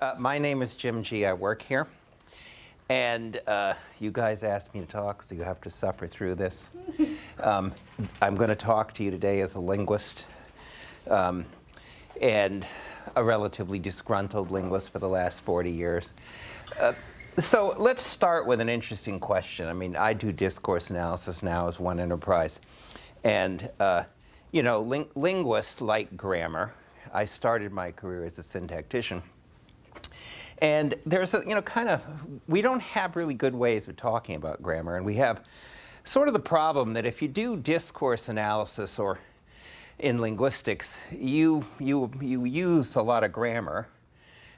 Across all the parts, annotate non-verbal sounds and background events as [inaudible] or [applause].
Uh, my name is Jim Gee. I work here. And uh, you guys asked me to talk, so you have to suffer through this. [laughs] Um, I'm going to talk to you today as a linguist um, and a relatively disgruntled linguist for the last 40 years. Uh, so let's start with an interesting question. I mean, I do discourse analysis now as one enterprise. And, uh, you know, ling linguists like grammar. I started my career as a syntactician. And there's a, you know, kind of, we don't have really good ways of talking about grammar. And we have sort of the problem that if you do discourse analysis or in linguistics, you, you, you use a lot of grammar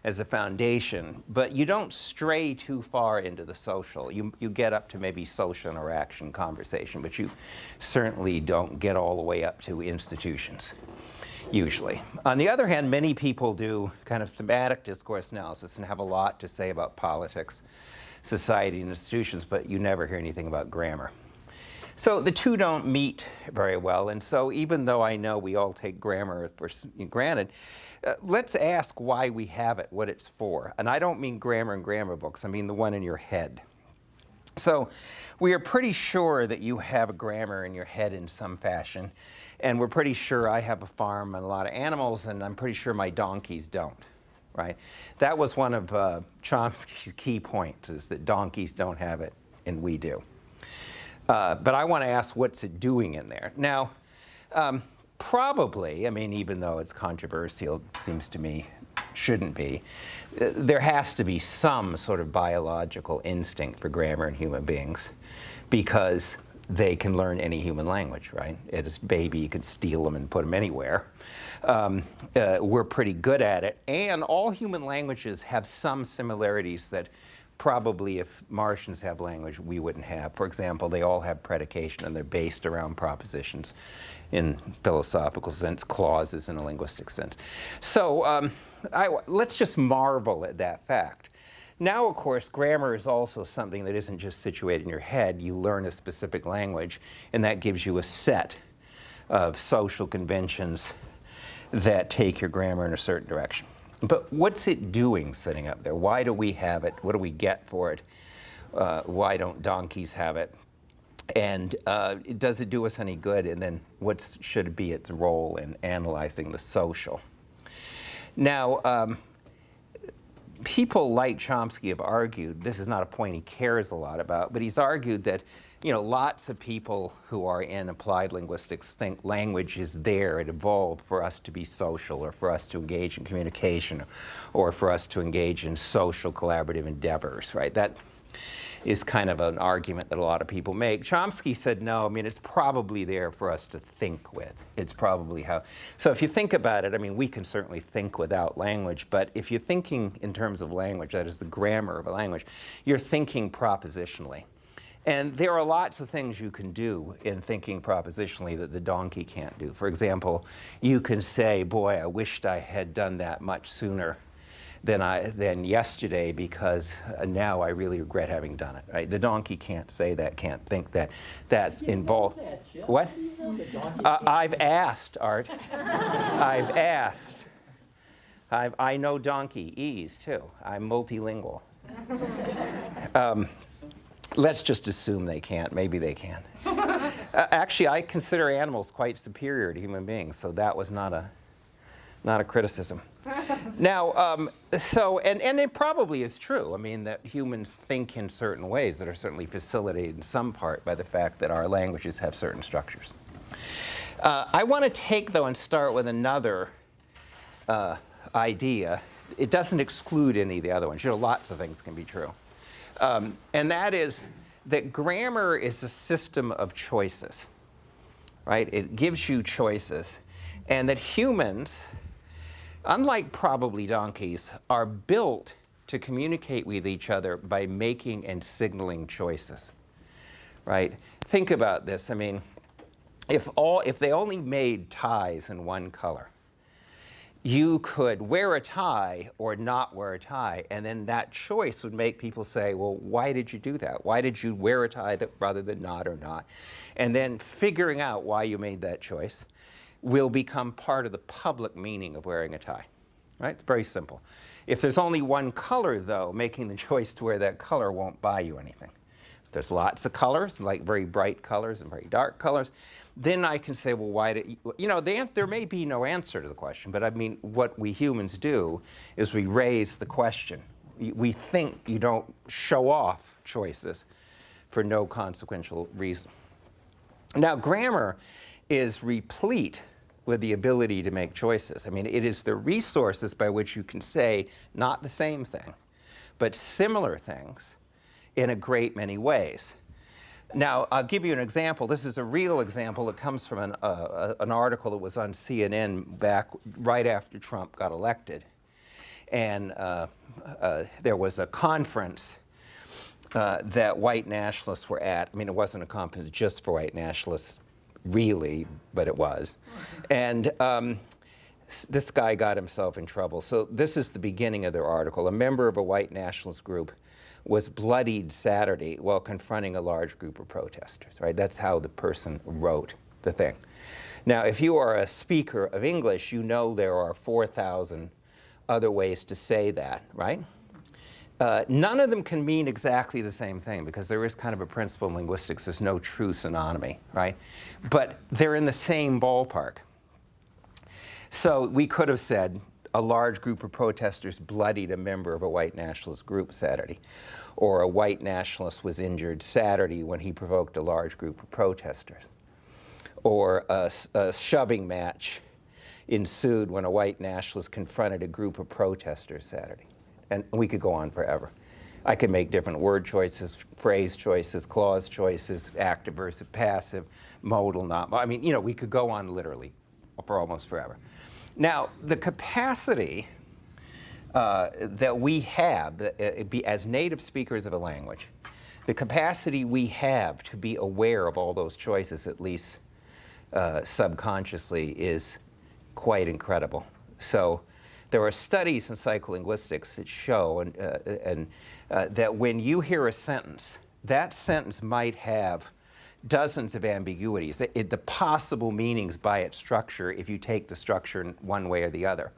as a foundation, but you don't stray too far into the social. You, you get up to maybe social interaction, conversation, but you certainly don't get all the way up to institutions, usually. On the other hand, many people do kind of thematic discourse analysis and have a lot to say about politics, society, and institutions, but you never hear anything about grammar. So the two don't meet very well, and so even though I know we all take grammar for granted, uh, let's ask why we have it, what it's for. And I don't mean grammar and grammar books, I mean the one in your head. So we are pretty sure that you have a grammar in your head in some fashion, and we're pretty sure I have a farm and a lot of animals, and I'm pretty sure my donkeys don't, right? That was one of uh, Chomsky's key points, is that donkeys don't have it, and we do. Uh, but I want to ask what's it doing in there. Now, um, probably, I mean, even though it's controversial, seems to me shouldn't be, there has to be some sort of biological instinct for grammar in human beings because they can learn any human language, right? As a baby, you can steal them and put them anywhere. Um, uh, we're pretty good at it. And all human languages have some similarities that probably if Martians have language, we wouldn't have. For example, they all have predication and they're based around propositions in philosophical sense, clauses in a linguistic sense. So um, I, let's just marvel at that fact. Now, of course, grammar is also something that isn't just situated in your head. You learn a specific language, and that gives you a set of social conventions that take your grammar in a certain direction. But what's it doing sitting up there? Why do we have it? What do we get for it? Uh, why don't donkeys have it? And uh, does it do us any good? And then what should be its role in analyzing the social? Now, um, people like Chomsky have argued, this is not a point he cares a lot about, but he's argued that you know, lots of people who are in applied linguistics think language is there, it evolved for us to be social or for us to engage in communication or for us to engage in social collaborative endeavors, right? That is kind of an argument that a lot of people make. Chomsky said, no, I mean, it's probably there for us to think with. It's probably how, so if you think about it, I mean, we can certainly think without language, but if you're thinking in terms of language, that is the grammar of a language, you're thinking propositionally. And there are lots of things you can do in thinking propositionally that the donkey can't do. For example, you can say, boy, I wished I had done that much sooner than, I, than yesterday because uh, now I really regret having done it. Right? The donkey can't say that, can't think that. That's involved. That, what? Uh, I've asked, Art. [laughs] I've asked. I've, I know donkey, ease too. I'm multilingual. [laughs] Um, let's just assume they can't. Maybe they can. [laughs] uh, actually, I consider animals quite superior to human beings, so that was not a, not a criticism. [laughs] now, um, so, and, and it probably is true. I mean, that humans think in certain ways that are certainly facilitated in some part by the fact that our languages have certain structures. Uh, I want to take, though, and start with another uh, idea. It doesn't exclude any of the other ones. You know, lots of things can be true. Um, and that is that grammar is a system of choices, right? It gives you choices. And that humans, unlike probably donkeys, are built to communicate with each other by making and signaling choices, right? Think about this. I mean, if, all, if they only made ties in one color, you could wear a tie or not wear a tie, and then that choice would make people say, well, why did you do that? Why did you wear a tie that, rather than not or not? And then figuring out why you made that choice will become part of the public meaning of wearing a tie. right? It's very simple. If there's only one color, though, making the [laughs] choice to wear that color won't buy you anything. There's lots of colors, like very bright colors and very dark colors, then I can say, well, why do you, you know, the, there may be no answer to the question, but I mean, what we humans do is we raise the question. We think you don't show off choices for no consequential reason. Now, grammar is replete with the ability to make choices. I mean, it is the resources by which you can say not the same thing, but similar things in a great many ways. Now, I'll give you an example. This is a real example. It comes from an, uh, an article that was on CNN back right after Trump got elected. And uh, uh, there was a conference uh, that white nationalists were at. I mean, it wasn't a conference just for white nationalists, really, but it was. And um, this guy got himself in trouble. So this is the beginning of their article. A member of a white nationalist group was bloodied Saturday while confronting a large group of protesters, right? That's how the person wrote the thing. Now, if you are a speaker of English, you know there are 4,000 other ways to say that, right? Uh, none of them can mean exactly the same thing because there is kind of a principle in linguistics, there's no true synonymy, right? But they're in the same ballpark. So we could have said a large group of protesters bloodied a member of a white nationalist group Saturday, or a white nationalist was injured Saturday when he provoked a large group of protesters, or a, a shoving match ensued when a white nationalist confronted a group of protesters Saturday and we could go on forever. I could make different word choices, phrase choices, clause choices, active versus passive, modal, not. I mean, you know, we could go on literally for almost forever. Now, the capacity uh, that we have uh, be, as native speakers of a language, the capacity we have to be aware of all those choices, at least uh, subconsciously, is quite incredible. So there are studies in psycholinguistics that show and, uh, and, uh, that when you hear a sentence, that sentence might have dozens of ambiguities, the, it, the possible meanings by its structure if you take the structure one way or the other.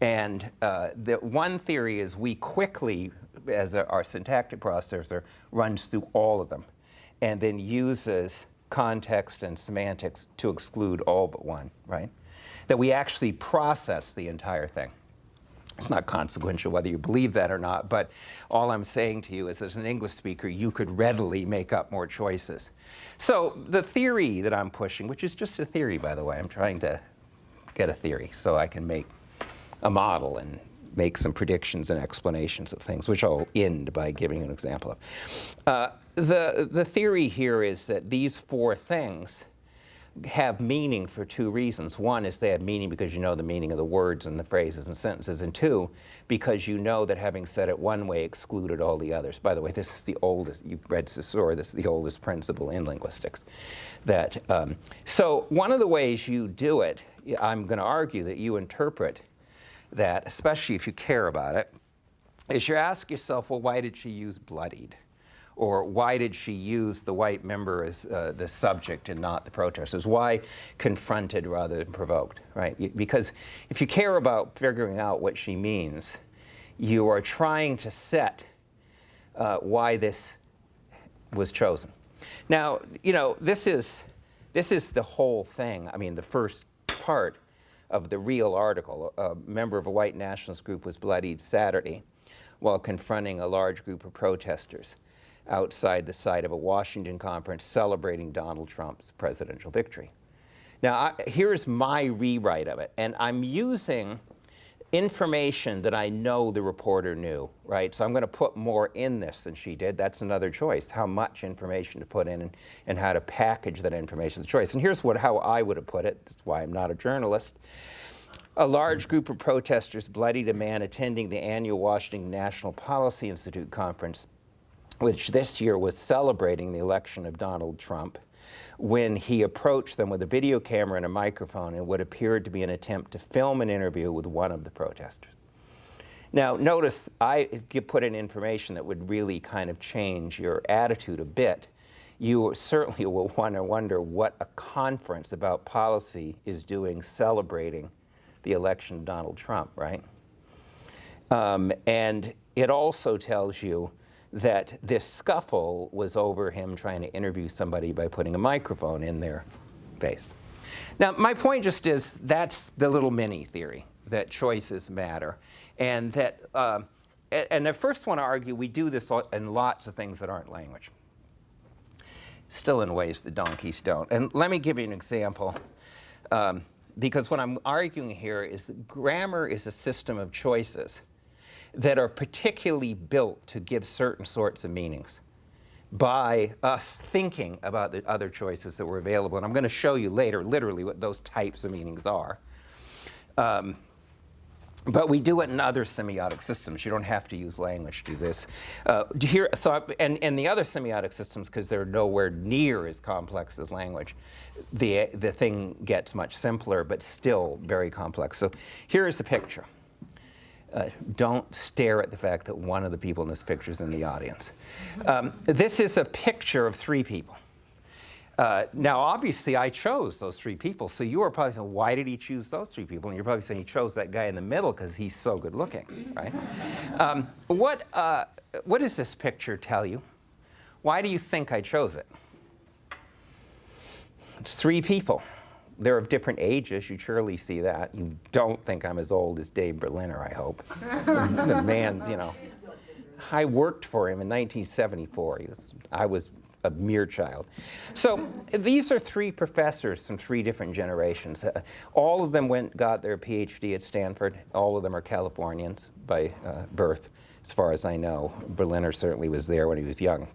And uh, the one theory is we quickly, as a, our syntactic processor, runs through all of them and then uses context and semantics to exclude all but one, right? that we actually process the entire thing. It's not consequential whether you believe that or not, but all I'm saying to you is as an English speaker, you could readily make up more choices. So the theory that I'm pushing, which is just a theory, by the way, I'm trying to get a theory so I can make a model and make some predictions and explanations of things, which I'll end by giving an example of. Uh, the, the theory here is that these four things have meaning for two reasons. One is they have meaning because you know the meaning of the words and the phrases and sentences, and two, because you know that having said it one way excluded all the others. By the way, this is the oldest, you've read Saussure, this is the oldest principle in linguistics. That, um, so one of the ways you do it, I'm going to argue that you interpret that, especially if you care about it, is you ask yourself, well, why did she use bloodied? Or why did she use the white member as uh, the subject and not the protesters? Why confronted rather than provoked, right? Because if you care about figuring out what she means, you are trying to set uh, why this was chosen. Now, you know, this is, this is the whole thing. I mean, the first part of the real article. A member of a white nationalist group was bloodied Saturday while confronting a large group of protesters outside the site of a Washington conference celebrating Donald Trump's presidential victory. Now, I, here's my rewrite of it, and I'm using information that I know the reporter knew, right? So I'm going to put more in this than she did. That's another choice, how much information to put in and, and how to package that information is a choice. And here's what, how I would have put it. That's why I'm not a journalist. A large group of protesters bloodied a man attending the annual Washington National Policy Institute conference which this year was celebrating the election of Donald Trump, when he approached them with a video camera and a microphone in what appeared to be an attempt to film an interview with one of the protesters. Now, notice I put in information that would really kind of change your attitude a bit. You certainly [laughs] will want to wonder what a conference about policy is doing celebrating the election of Donald Trump, right? Um, and it also tells you that this scuffle was over him trying to interview somebody by putting a microphone in their face. Now, my point just is that's the little mini theory, that choices matter. And that, uh, and I first want to argue we do this in lots of things that aren't language. Still in ways the donkeys don't. And let me give you an example. Um, because what I'm arguing here is that grammar is a system of choices that are particularly built to give certain sorts of meanings by us thinking about the other choices that were available. And I'm going to show you later, literally, what those types of meanings are. Um, but we do it in other semiotic systems. You don't have to use language to do this. Uh, here, so, and, and the other semiotic systems, because they're nowhere near as complex as language, the, the thing gets much simpler, but still very complex. So here is the picture. Uh, don't stare at the fact that one of the people in this picture is in the audience. Um, this is a picture of three people. Uh, now, obviously, I chose those three people. So you are probably saying, why did he choose those three people? And you're probably saying he chose that guy in the middle because he's so good looking, right? um, what, uh, what does this picture tell you? Why do you think I chose it? It's three people. They're of different ages. You surely see that. You don't think I'm as old as Dave Berliner, I hope. [laughs] the man's, you know. I worked for him in 1974. Was, I was a mere child. So these are three professors from three different generations. Uh, all of them went, got their PhD at Stanford. All of them are Californians by uh, birth, as far as I know. Berliner certainly was there when he was young.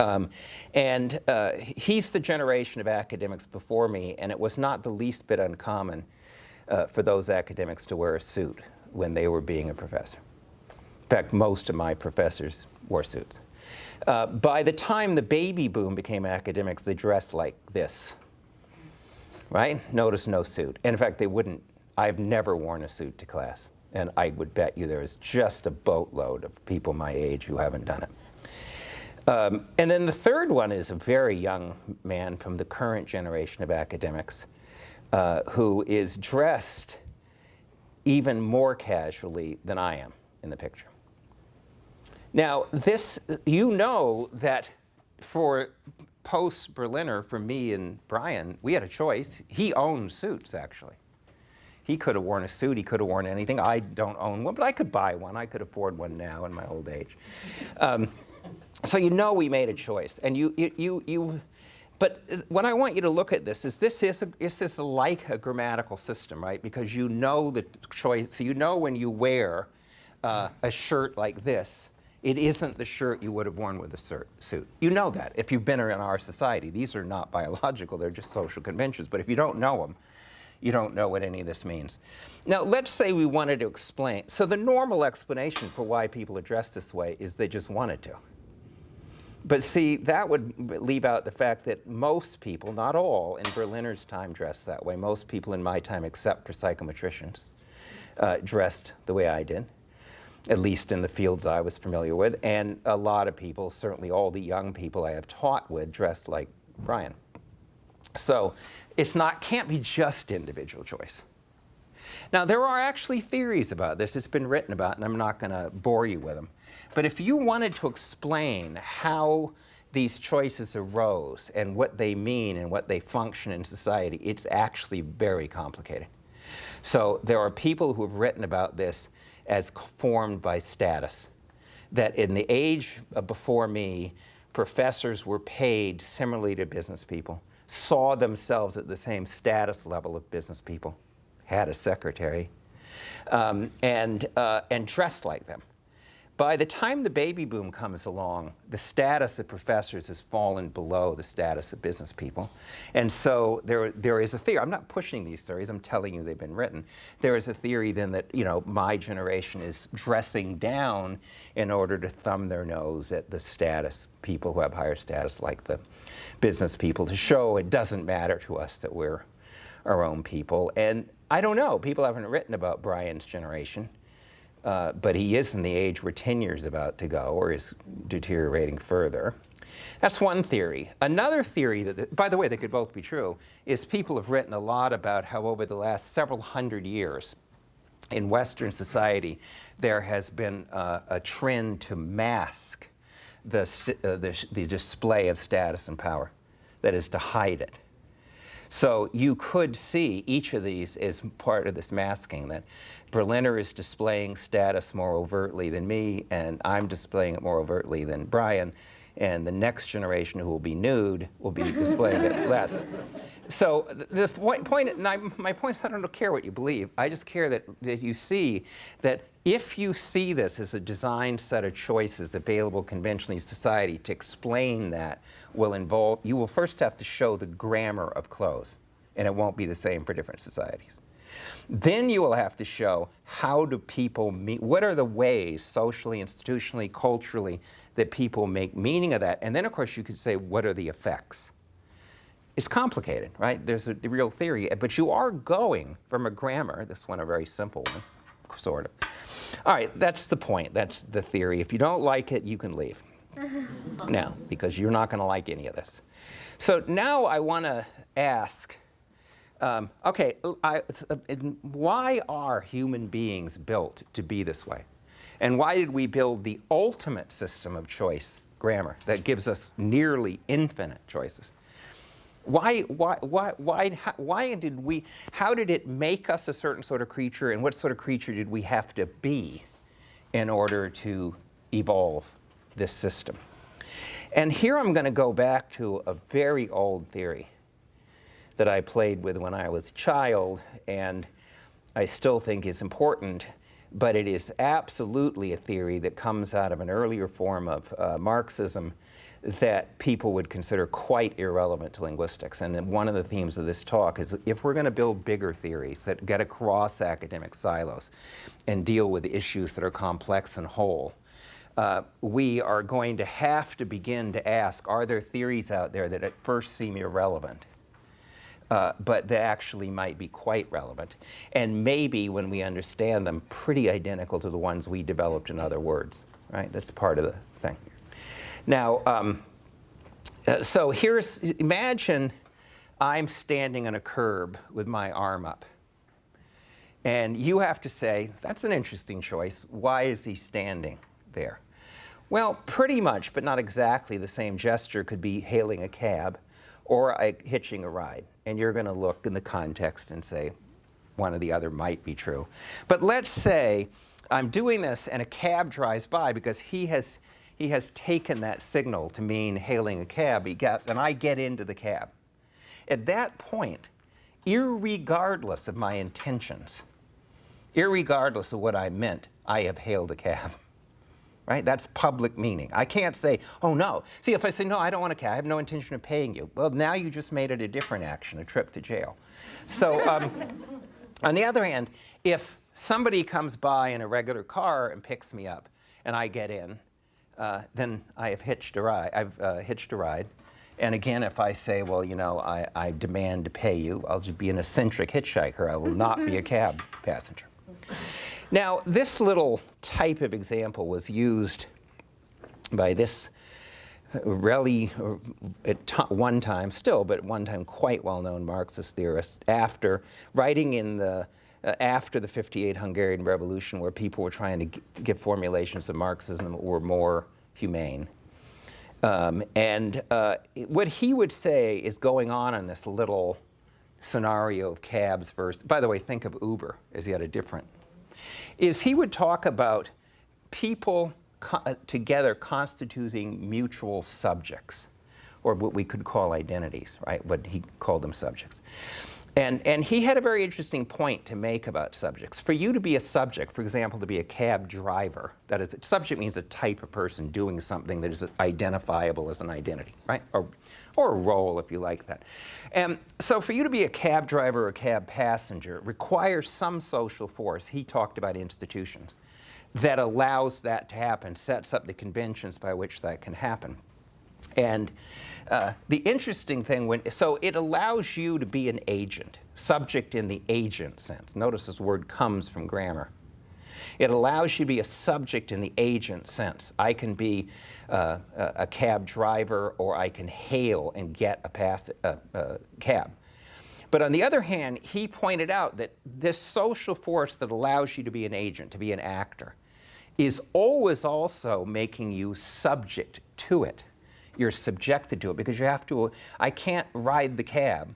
Um, and uh, he's the generation of academics before me, and it was not the least bit uncommon uh, for those academics to wear a suit when they were being a professor. In fact, most of my professors wore suits. Uh, by the time the baby boom became academics, they dressed like this, right? Notice no suit. And in fact, they wouldn't. I've never worn a suit to class. And I would bet you there's just a boatload of people my age who haven't done it. Um, and then the third one is a very young man from the current generation of academics uh, who is dressed even more casually than I am in the picture. Now, this, you know that for post-Berliner, for me and Brian, we had a choice. He owned suits, actually. He could have worn a suit. He could have worn anything. I don't own one, but I could buy one. I could afford one now in my old age. Um, so you know we made a choice. And you, you, you, you, but what I want you to look at this is this is, a, this is like a grammatical system, right? Because you know the choice. So you know when you wear uh, a shirt like this, it isn't the shirt you would have worn with a suit. You know that if you've been in our society. These are not biological, they're just social conventions. But if you don't know them, you don't know what any of this means. Now, let's say we wanted to explain. So the normal explanation for why people are dressed this way is they just wanted to. But see, that would leave out the fact that most people, not all, in Berliner's time dressed that way. Most people in my time, except for psychometricians, uh, dressed the way I did at least in the fields I was familiar with, and a lot of people, certainly all the young people I have taught with, dressed like Brian. So it's not, can't be just individual choice. Now, there are actually theories about this. It's been written about, and I'm not going to bore you with them. But if you wanted to explain how these choices arose and what they mean and what they function in society, it's actually very complicated. So there are people who have written about this as formed by status. That in the age before me, professors were paid similarly to business people, saw themselves at the same status level of business people, had a secretary, um, and, uh, and dressed like them. By the time the baby boom comes along, the status of professors has fallen below the status of business people. And so there, there is a theory, I'm not pushing these theories, I'm telling you they've been written. There is a theory then that, you know, my generation is dressing down in order to thumb their nose at the status, people who have higher status like the business people, to show it doesn't matter to us that we're our own people. And I don't know, people haven't written about Brian's generation. Uh, but he is in the age where tenure is about to go or is deteriorating further. That's one theory. Another theory, that, by the way, they could both be true, is people have written a lot about how over the last several hundred years, in Western society, there has been uh, a trend to mask the, uh, the, the display of status and power, that is, to hide it. So you could see each of these as part of this masking, that Berliner is displaying status more overtly than me, and I'm displaying it more overtly than Brian, and the next generation who will be nude will be displaying it [laughs] less. So the point, my point, is I don't care what you believe. I just care that, that you see that if you see this as a designed set of choices available conventionally in society to explain that will involve, you will first have to show the grammar of clothes, and it won't be the same for different societies. Then you will have to show how do people meet, what are the ways socially, institutionally, culturally that people make meaning of that? And then of course you could say what are the effects? It's complicated, right? There's a real theory, but you are going from a grammar, this one a very simple one, sort of. All right, that's the point. That's the theory. If you don't like it, you can leave. [laughs] now, because you're not going to like any of this. So now I want to ask, um, okay, I, uh, why are human beings built to be this way? And why did we build the ultimate system of choice, grammar, that gives us nearly infinite choices? Why, why, why, why, why did we, how did it make us a certain sort of creature and what sort of creature did we have to be in order to evolve this system? And here I'm going to go back to a very old theory that I played with when I was a child and I still think is important, but it is absolutely a theory that comes out of an earlier form of uh, Marxism that people would consider quite irrelevant to linguistics. And one of the themes of this talk is if we're going to build bigger theories that get across academic silos and deal with issues that are complex and whole, uh, we are going to have to begin to ask, are there theories out there that at first seem irrelevant, uh, but that actually might be quite relevant, and maybe when we understand them, pretty identical to the ones we developed in other words, right? That's part of the thing. Now, um, uh, so here's, imagine I'm standing on a curb with my arm up. And you have to say, that's an interesting choice. Why is he standing there? Well, pretty much, but not exactly the same gesture could be hailing a cab or hitching a ride. And you're going to look in the context and say, one or the other might be true. But let's say I'm doing this and a cab drives by because he has he has taken that signal to mean hailing a cab, he gets, and I get into the cab. At that point, irregardless of my intentions, irregardless of what I meant, I have hailed a cab. Right? That's public meaning. I can't say, oh no. See, if I say, no, I don't want to cab, I have no intention of paying you. Well, now you just made it a different action, a trip to jail. So um, [laughs] on the other hand, if somebody comes by in a regular car and picks me up and I get in, uh, then I have hitched a ride. I've uh, hitched a ride. And again, if I say, well, you know, I, I demand to pay you, I'll just be an eccentric hitchhiker. I will not be a [laughs] cab passenger. Now, this little type of example was used by this really, at one time, still, but one time quite well-known Marxist theorist, after writing in the uh, after the 58 Hungarian Revolution where people were trying to get formulations of Marxism that were more humane. Um, and uh, what he would say is going on in this little scenario of cabs versus, by the way, think of Uber as yet a different, is he would talk about people co uh, together constituting mutual subjects, or what we could call identities, right? What he called them subjects. And, and he had a very interesting point to make about subjects. For you to be a subject, for example, to be a cab driver, that is, subject means a type of person doing something that is identifiable as an identity, right? Or, or a role, if you like that. And so for you to be a cab driver or a cab passenger requires some social force. He talked about institutions that allows that to happen, sets up the conventions by which that can happen. And uh, the interesting thing, when, so it allows you to be an agent, subject in the agent sense. Notice this word comes from grammar. It allows you to be a subject in the agent sense. I can be uh, a cab driver or I can hail and get a, pass, a cab. But on the other hand, he pointed out that this social force that allows you to be an agent, to be an actor, is always also making you subject to it. You're subjected to it because you have to, I can't ride the cab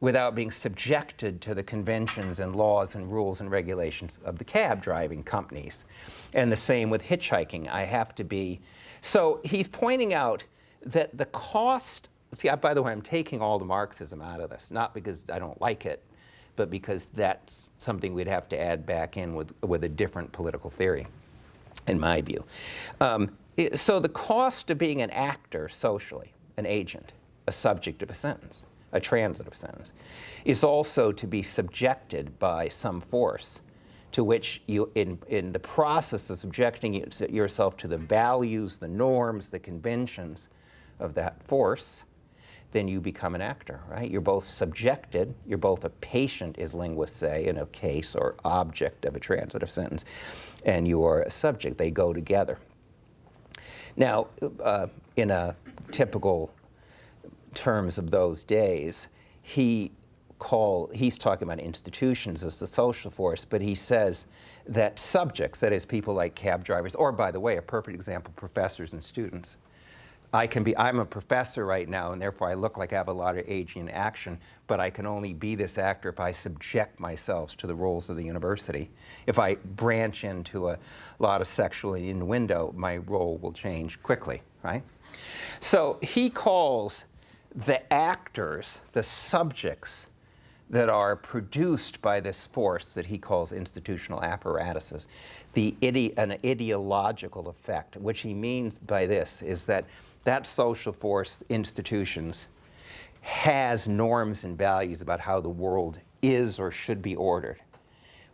without being subjected to the conventions and laws and rules and regulations of the cab driving companies. And the same with hitchhiking. I have to be. So he's pointing out that the cost, see, I, by the way, I'm taking all the Marxism out of this, not because I don't like it, but because that's something we'd have to add back in with, with a different political theory, in my view. Um, so the cost of being an actor socially, an agent, a subject of a sentence, a transitive sentence, is also to be subjected by some force to which you, in, in the process of subjecting yourself to the values, the norms, the conventions of that force, then you become an actor, right? You're both subjected, you're both a patient, as linguists say, in a case or object of a transitive sentence, and you are a subject. They go together. Now, uh, in a typical terms of those days, he call, he's talking about institutions as the social force, but he says that subjects, that is people like cab drivers, or by the way, a perfect example, professors and students, I can be, I'm a professor right now, and therefore I look like I have a lot of aging action, but I can only be this actor if I subject myself to the roles of the university. If I branch into a lot of sexual innuendo, my role will change quickly, right? So he calls the actors, the subjects that are produced by this force that he calls institutional apparatuses, the ide an ideological effect. What he means by this is that that social force, institutions, has norms and values about how the world is or should be ordered.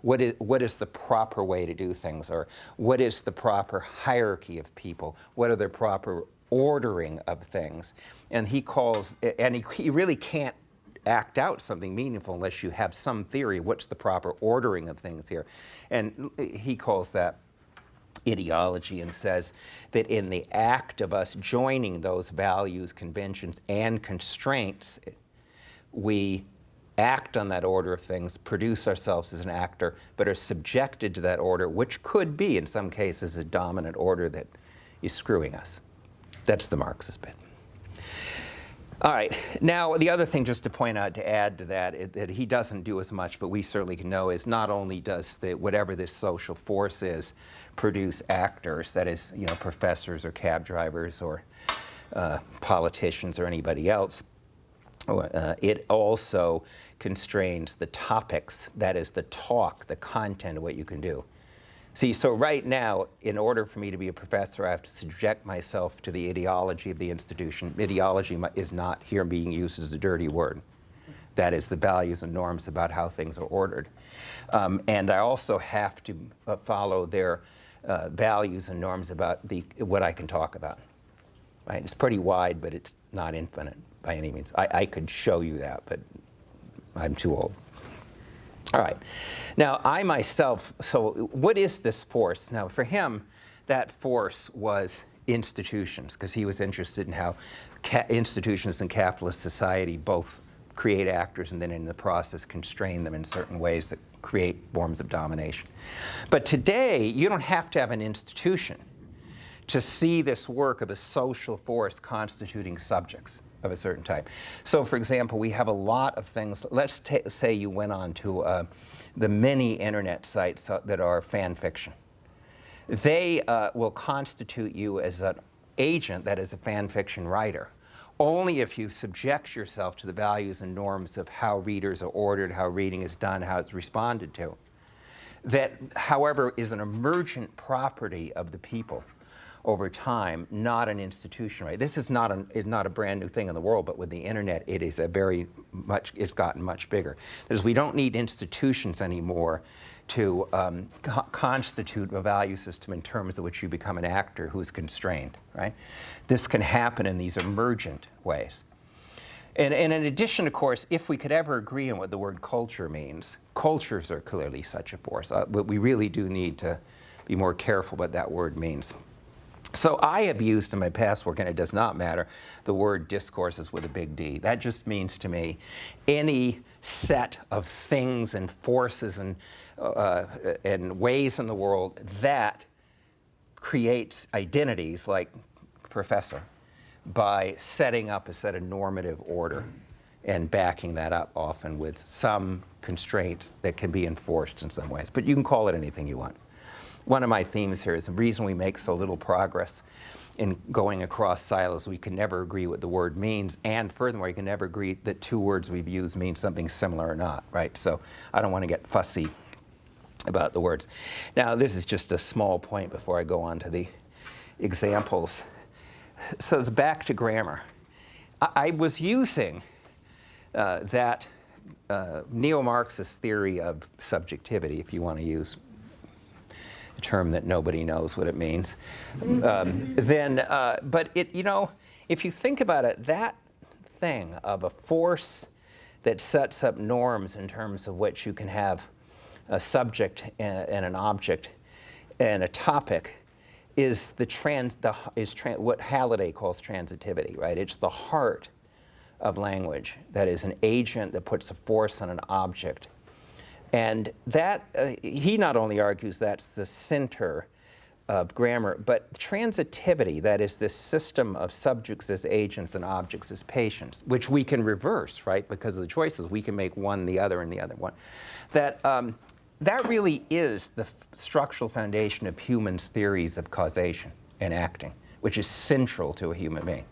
What is, what is the proper way to do things? Or what is the proper hierarchy of people? What are the proper ordering of things. And he calls, and he, he really can't act out something meaningful unless you have some theory what's the proper ordering of things here. And he calls that ideology and says that in the act of us joining those values, conventions, and constraints, we act on that order of things, produce ourselves as an actor, but are subjected to that order, which could be, in some cases, a dominant order that is screwing us. That's the Marxist bit. All right, now the other thing just to point out, to add to that, it, that he doesn't do as much, but we certainly can know is not only does the, whatever this social force is produce actors, that is, you know, professors or cab drivers or uh, politicians or anybody else, uh, it also constrains the topics, that is the talk, the content of what you can do. See, so right now, in order for me to be a professor, I have to subject myself to the ideology of the institution. Ideology is not here being used as a dirty word. That is the values and norms about how things are ordered. Um, and I also have to uh, follow their uh, values and norms about the, what I can talk about. Right? It's pretty wide, but it's not infinite by any means. I, I could show you that, but I'm too old. All right. Now, I myself, so what is this force? Now, for him, that force was institutions, because he was interested in how institutions in capitalist society both create actors and then in the process constrain them in certain ways that create forms of domination. But today, you don't have to have an institution to see this work of a social force constituting subjects of a certain type. So for example, we have a lot of things. Let's say you went on to uh, the many internet sites uh, that are fan fiction. They uh, will constitute you as an agent that is a fan fiction writer only if you subject yourself to the values and norms of how readers are ordered, how reading is done, how it's responded to. That, however, is an emergent property of the people over time, not an institution, right? This is not, an, is not a brand new thing in the world, but with the internet, it is a very much, it's gotten much bigger. Because we don't need institutions anymore to um, co constitute a value system in terms of which you become an actor who is constrained, right? This can happen in these emergent ways. And, and, in addition, of course, if we could ever agree on what the word culture means, cultures are clearly such a force. Uh, but we really do need to be more careful what that word means. So I have used in my past work, and it does not matter, the word discourses with a big D. That just means to me any set of things and forces and, uh, and ways in the world that creates identities like professor by setting up a set of normative order and backing that up often with some constraints that can be enforced in some ways. But you can call it anything you want. One of my themes here is the reason we make so little progress in going across silos, we can never agree what the word means, and furthermore, you can never agree that two words we've used mean something similar or not, right? So I don't want to get fussy about the words. Now, this is just a small point before I go on to the examples. So it's back to grammar. I, I was using uh, that uh, neo-Marxist theory of subjectivity, if you want to use term that nobody knows what it means, um, then, uh, but it, you know, if you think about it, that thing of a force that sets up norms in terms of which you can have a subject and, and an object and a topic is the trans, the, is what Halliday calls transitivity, right? It's the heart of language that is an agent that puts a force on an object. And that, uh, he not only argues that's the center of grammar, but transitivity, that is this system of subjects as agents and objects as patients, which we can reverse, right? Because of the choices, we can make one the other and the other one. That um, that really is the structural foundation of humans' theories of causation and acting, which is central to a human being.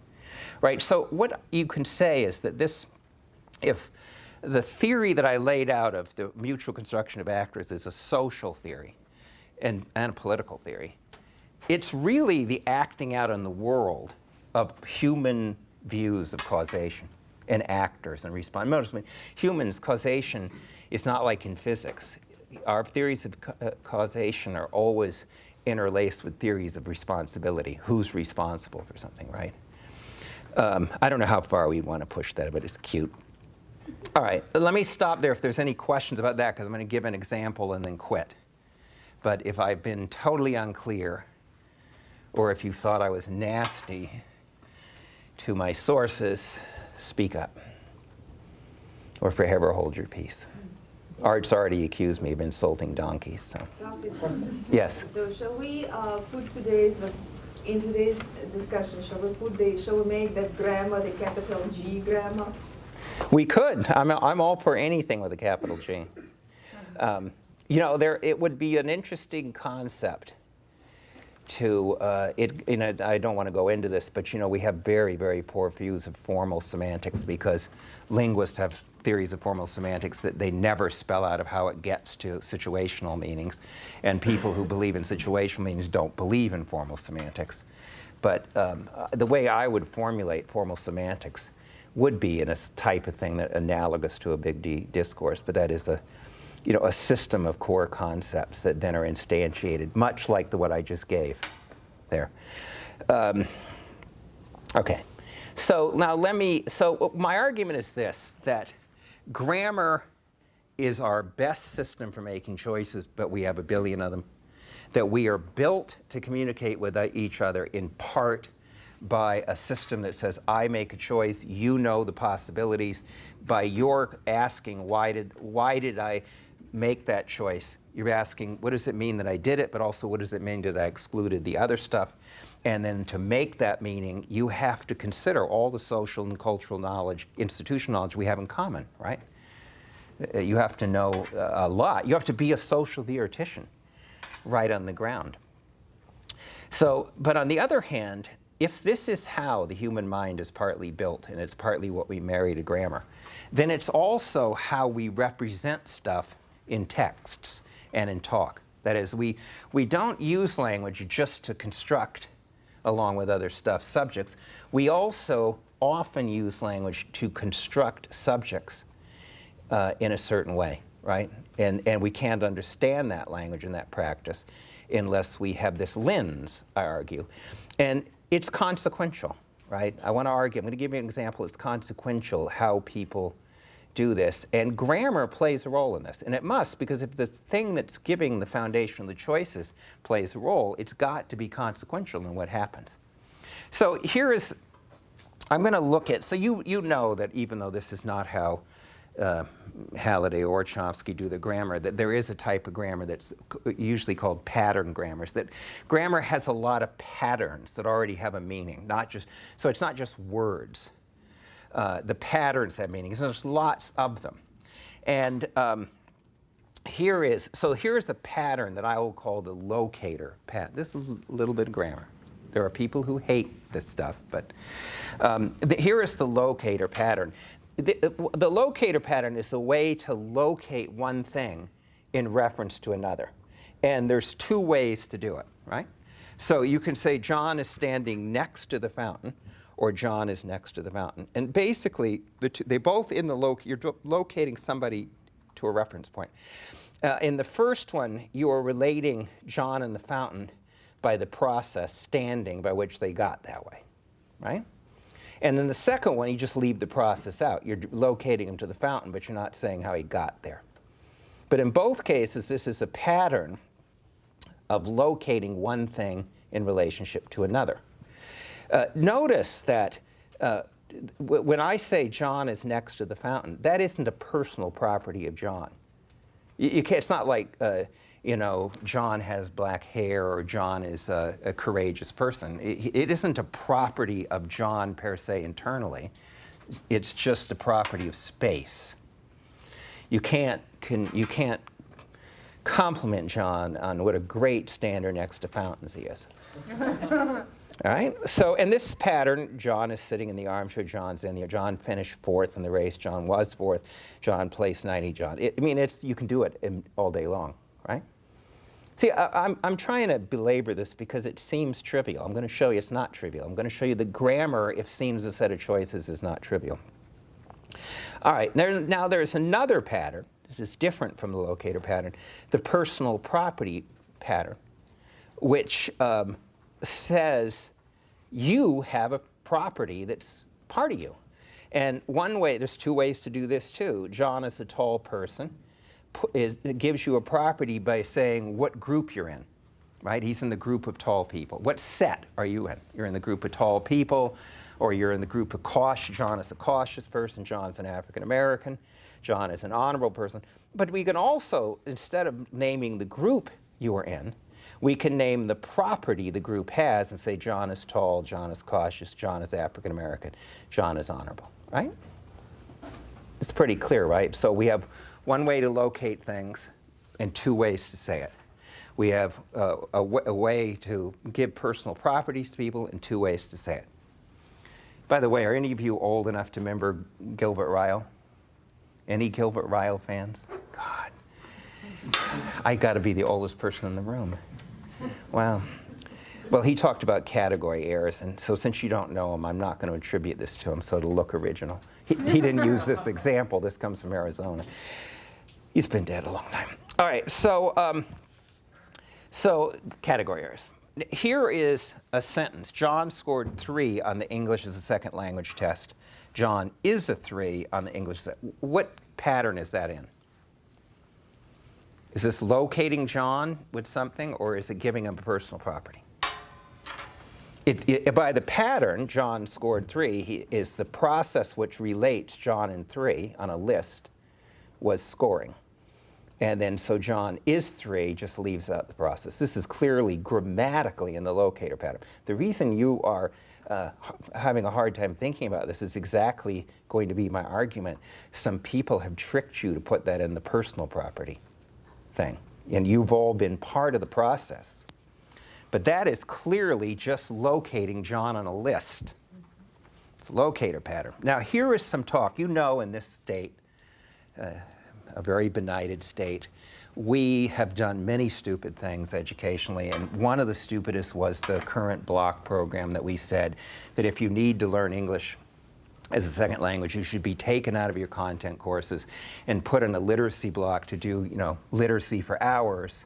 Right? So what you can say is that this, if the theory that I laid out of the mutual construction of actors is a social theory and, and a political theory, it's really the acting out in the world of human views of causation and actors and response. I mean, Humans, causation is not like in physics our theories of ca uh, causation are always interlaced with theories of responsibility. Who's responsible for something, right? Um, I don't know how far we want to push that, but it's cute. All right, let me stop there if there's any questions about that, because I'm going to give an example and then quit. But if I've been totally unclear, or if you thought I was nasty to my sources, speak up. Or forever hold your peace. Art's already accused me of insulting donkeys. So. Yes. So shall we uh, put today's in today's discussion? Shall we put the shall we make that grammar the capital G grammar? We could. I'm I'm all for anything with a capital G. Um, you know, there it would be an interesting concept to uh, it, you know, I don't want to go into this, but you know, we have very, very poor views of formal semantics because linguists have theories of formal semantics that they never spell out of how it gets to situational meanings. And people who believe in situational meanings don't believe in formal semantics. But um, the way I would formulate formal semantics would be in a type of thing that analogous to a big D discourse, but that is a you know, a system of core concepts that then are instantiated, much like the what I just gave there. Um, okay, so now let me, so my argument is this, that grammar is our best system for making choices, but we have a billion of them. That we are built to communicate with each other in part by a system that says, I make a choice, you know the possibilities. By your asking, why did, why did I make that choice, you're asking, what does it mean that I did it, but also what does it mean that I excluded the other stuff? And then to make that meaning, you have to consider all the social and cultural knowledge, institutional knowledge we have in common, right? Uh, you have to know uh, a lot. You have to be a social theoretician right on the ground. So, but on the other hand, if this is how the human mind is partly built, and it's partly what we marry to grammar, then it's also how we represent stuff in texts and in talk. That is, we, we don't use language just to construct, along with other stuff, subjects. We also often use language to construct subjects uh, in a certain way, right? And, and we can't understand that language and that practice unless we have this lens, I argue. And it's consequential, right? I want to argue, I'm going to give you an example. It's consequential how people do this. And grammar plays a role in this. And it must, because if the thing that's giving the foundation of the choices plays a role, it's got to be consequential in what happens. So here is, I'm going to look at, so you, you know that even though this is not how uh, Halliday or Chomsky do the grammar, that there is a type of grammar that's usually called pattern grammars, that grammar has a lot of patterns that already have a meaning, not just, so it's not just words. Uh, the patterns have meanings, there's lots of them. And um, here is, so here's a pattern that I will call the locator pattern. This is a little bit of grammar. There are people who hate this stuff, but um, the, here is the locator pattern. The, the locator pattern is a way to locate one thing in reference to another. And there's two ways to do it, right? So you can say John is standing next to the fountain, or John is next to the fountain. And basically, the two, they both in the loc you're locating somebody to a reference point. Uh, in the first one, you are relating John and the fountain by the process standing by which they got that way, right? And in the second one, you just leave the process out. You're locating him to the fountain, but you're not saying how he got there. But in both cases, this is a pattern of locating one thing in relationship to another. Uh, notice that uh, when I say John is next to the fountain, that isn't a personal property of John. You, you it's not like, uh, you know, John has black hair or John is a, a courageous person. It, it isn't a property of John per se internally. It's just a property of space. You can't, can, you can't compliment John on what a great stander next to fountains he is. [laughs] All right. So, in this pattern, John is sitting in the armchair. John's in there. John finished fourth in the race. John was fourth. John placed 90. John. It, I mean, it's you can do it in, all day long, right? See, I, I'm, I'm trying to belabor this because it seems trivial. I'm going to show you it's not trivial. I'm going to show you the grammar, if seen as a set of choices, is not trivial. All right. There, now, there's another pattern that is different from the locator pattern, the personal property pattern, which um, says you have a property that's part of you. And one way, there's two ways to do this too. John is a tall person. Is- It gives you a property by saying what group you're in, right? He's in the group of tall people. What set are you in? You're in the group of tall people, or you're in the group of cautious. John is a cautious person. John is an African American. John is an honorable person. But we can also, instead of naming the group you are in, we can name the property the group has and say John is tall, John is cautious, John is African American, John is honorable, right? It's pretty clear, right? So we have one way to locate things and two ways to say it. We have uh, a, way to give personal properties to people and two ways to say it. By the way, are any of you old enough to remember Gilbert Ryle? Any Gilbert Ryle fans? God, I got to be the oldest person in the room. Wow. Well, he talked about category errors, and so since you don't know him, I'm not going to attribute this to him, so it'll look original. He, he didn't use this example. This comes from Arizona. He's been dead a long time. All right, so um, so category errors. Here is a sentence. John scored three on the English as a second language test. John is a three on the English. What pattern is that in? Is this locating John with something, or is it giving him a personal property? It, it- by the pattern, John scored three, he, is the process which relates John and three on a list was scoring. And then so John is three just leaves out the process. This is clearly grammatically in the locator pattern. The reason you are uh, having a hard time thinking about this is exactly going to be my argument. Some people have tricked you to put that in the personal property thing, and you've all been part of the process. But that is clearly just locating John on a list. It's a locator pattern. Now, here is some talk. You know, in this state, uh, a very benighted state, we have done many stupid things educationally, and one of the stupidest was the current block program that we said that if you need to learn English as a second language, you should be taken out of your content courses and put in a literacy block to do, you know, literacy for hours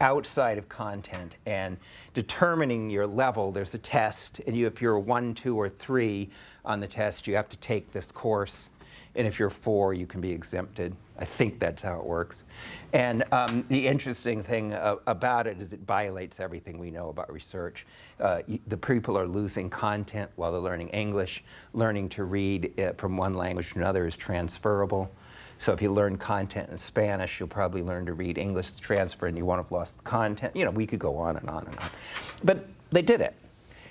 outside of content and determining your level. There's a test, and you, if you're a one, two, or three on the test, you have to take this course. And if you're four, you can be exempted. I think that's how it works. And um, the interesting thing uh, about it is it violates everything we know about research. Uh, the people are losing content while they're learning English. Learning to read uh, from one language to another is transferable. So if you learn content in Spanish, you'll probably learn to read English transfer and you won't have lost the content. You know, we could go on and on and on. But they did it.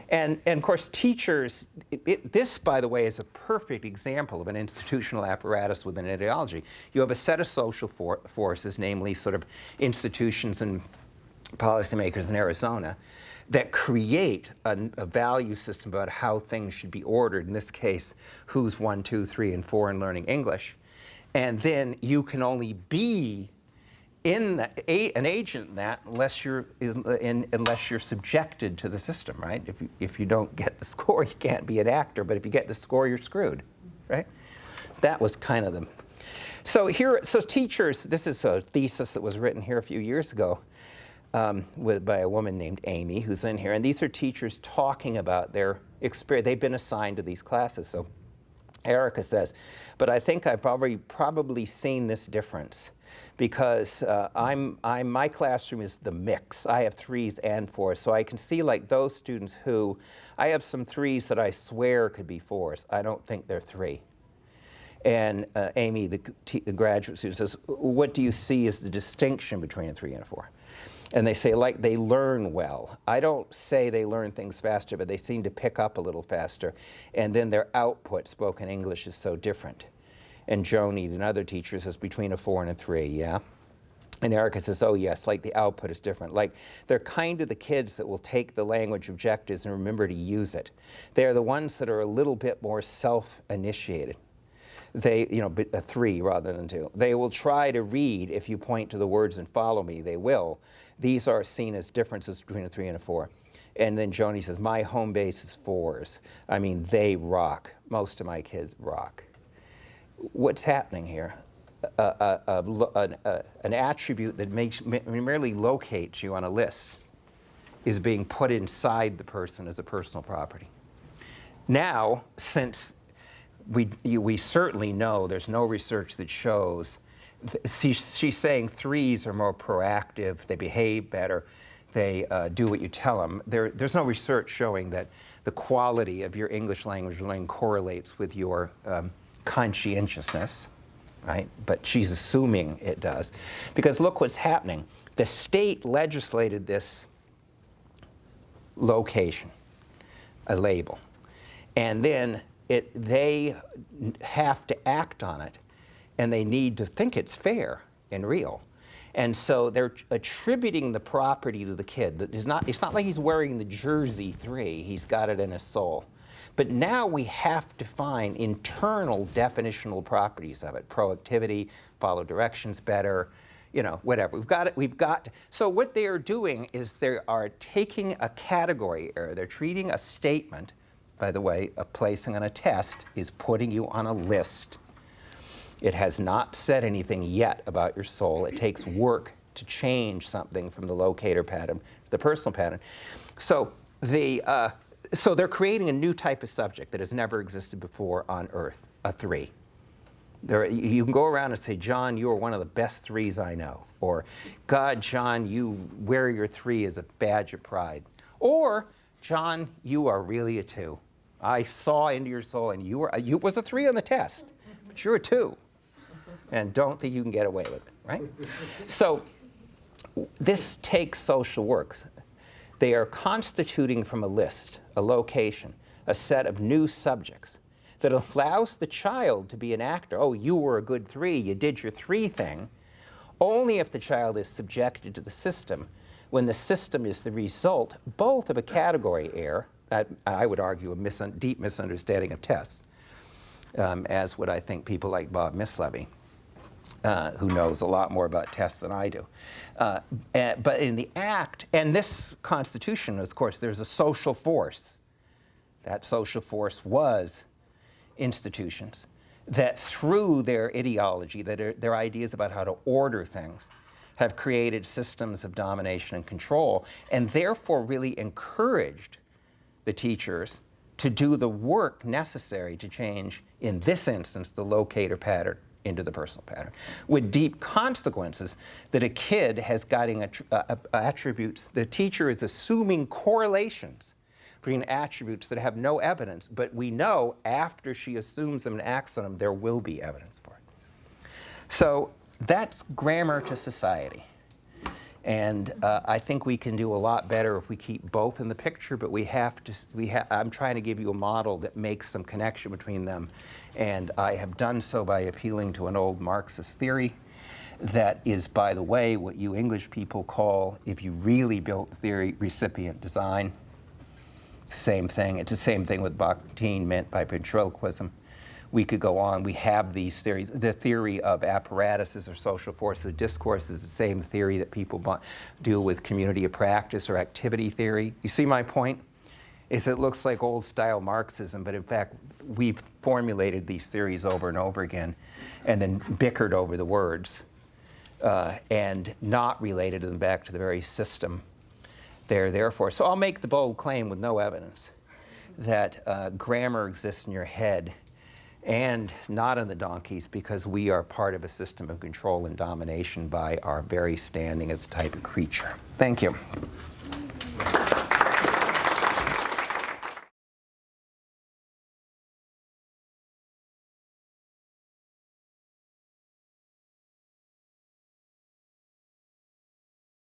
And, and of course, teachers, it, it, this, by the way, is a perfect example of an institutional apparatus with an ideology. You have a set of social for, forces, namely sort of institutions and policymakers in Arizona, that create a, a, value system about how things should be ordered. In this case, who's one, two, three, and four in learning English. And then you can only be in that, a, an agent in that unless you're in, unless you're subjected to the system, right? If you, if you don't get the [laughs] score, you can't be an actor. But if you get the score, you're screwed, right? That was kind of the. So here, so teachers. This is a thesis that was written here a few years ago. Um, with, by a woman named Amy, who's in here, and these are teachers talking about their experience. They've been assigned to these classes, so Erica says, but I think I've already probably seen this difference because uh, I'm, I'm, my classroom is the mix. I have threes and fours, so I can see like those students who, I have some threes that I swear could be fours. I don't think they're three. And uh, Amy, the, the graduate student, says, what do you see as the distinction between a three and a four? and they say like they learn well. I don't say they learn things faster, but they seem to pick up a little faster. And then their output, spoken English, is so different. And Joni, another teacher, says between a four and a three, yeah? And Erica says, oh yes, like the output is different. Like they're kind of the kids that will take the language objectives and remember to use it. They're the ones that are a little bit more self-initiated they, you know, a three rather than two. They will try to read if you point to the words and follow me, they will. These are seen as differences between a three and a four. And then Joni says, my home base is fours. I mean, they rock. Most of my kids rock. What's happening here? An attribute that makes, merely locates you on a list is being put inside the person as a personal property. Now, since we, we certainly know there's no research that shows, she's, she's saying threes are more proactive, they behave better, they uh, do what you tell them. There, there's no research showing that the quality of your English language learning correlates with your um, conscientiousness, right? But she's assuming it does. Because look what's happening. The state legislated this location, a label. And then it, they have to act on it and they need to think it's fair and real. And so they're attributing the property to the kid. It's not, it's not like he's wearing the jersey three, he's got it in his soul. But now we have to find internal definitional properties of it. Proactivity, follow directions better, you know, whatever. We've got it, we've got, so what they are doing is they are taking a category error. They're treating a statement by the way, a placing on a test is putting you on a list. It has not said anything yet about your soul. It takes work to change something from the locator pattern to the personal pattern. So, the, uh, so they're creating a new type of subject that has never existed before on Earth, a three. There, you can go around and say, John, you are one of the best threes I know. Or, God, John, you wear your three as a badge of pride. Or, John, you are really a two. I saw into your soul, and you were you was a three on the test, but you're a two, and don't think you can get away with it, right? So this takes social works. They are constituting from a list, a location, a set of new subjects that allows the child to be an actor. Oh, you were a good three, you did your three thing, only if the child is subjected to the system, when the system is the result both of a category error I would argue, a mis deep misunderstanding of tests, um, as would I think people like Bob Mislevy, uh, who knows a lot more about tests than I do. Uh, and, but in the act, and this Constitution, of course, there's a social force. That social force was institutions that through their ideology, that their ideas about how to order things, have created systems of domination and control, and therefore really encouraged the teachers to do the work necessary to change, in this instance, the locator pattern into the personal pattern, with deep consequences that a kid has guiding attr- uh, uh, attributes. The teacher is assuming correlations between attributes that have no evidence, but we know after she assumes them and acts on them, there will be evidence for it. So that's grammar to society. And uh, I think we can do a lot better if we keep both in the picture, but we have to, we ha- I'm trying to give you a model that makes some connection between them. And I have done so by appealing to an old Marxist theory that is, by the way, what you English people call, if you really built theory, recipient design. It's the same thing. It's the same thing with Bakhtin meant by ventriloquism. We could go on. We have these theories. The theory of apparatuses or social forces of discourse is the same theory that people do with community of practice or activity theory. You see my point? Is it looks like old style Marxism, but in fact, we've formulated these theories over and over again and then bickered over the words uh, and not related them back to the very system they're there for. So I'll make the bold claim with no evidence that uh, grammar exists in your head and not on the donkeys because we are part of a system of control and domination by our very standing as a type of creature. Thank you.